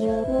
you.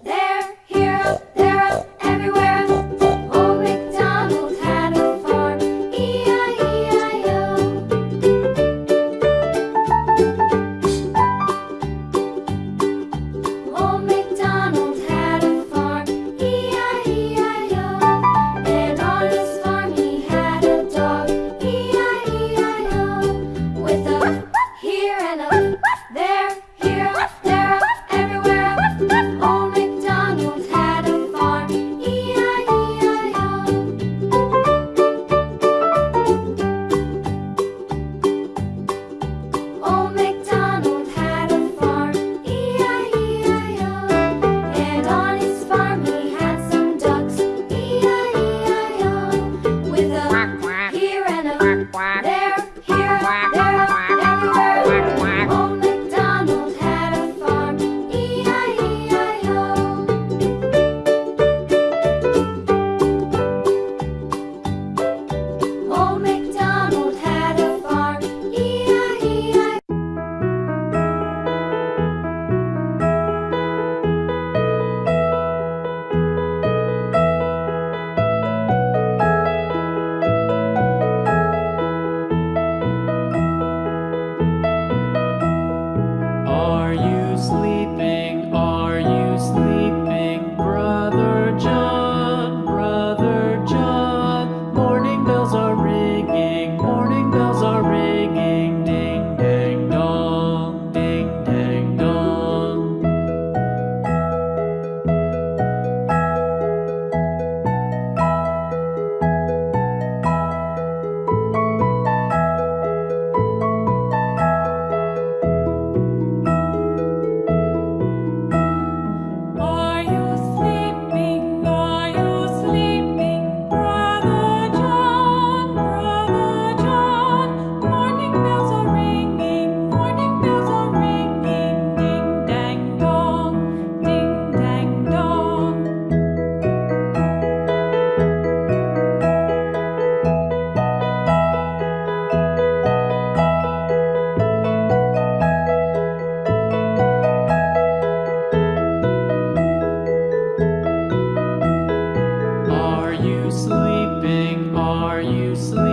are you sleeping?